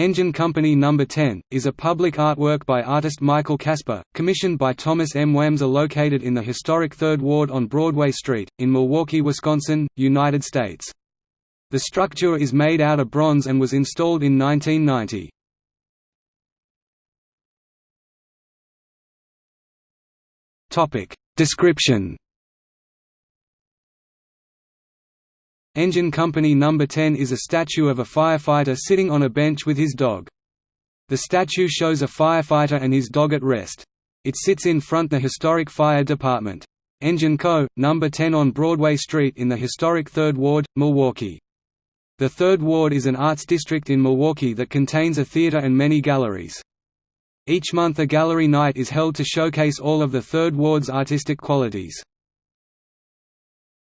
Engine Company No. 10, is a public artwork by artist Michael Casper, commissioned by Thomas M. Wamser located in the historic Third Ward on Broadway Street, in Milwaukee, Wisconsin, United States. The structure is made out of bronze and was installed in 1990. Description Engine Company No. 10 is a statue of a firefighter sitting on a bench with his dog. The statue shows a firefighter and his dog at rest. It sits in front the historic fire department. Engine Co., No. 10 on Broadway Street in the historic Third Ward, Milwaukee. The Third Ward is an arts district in Milwaukee that contains a theater and many galleries. Each month a gallery night is held to showcase all of the Third Ward's artistic qualities.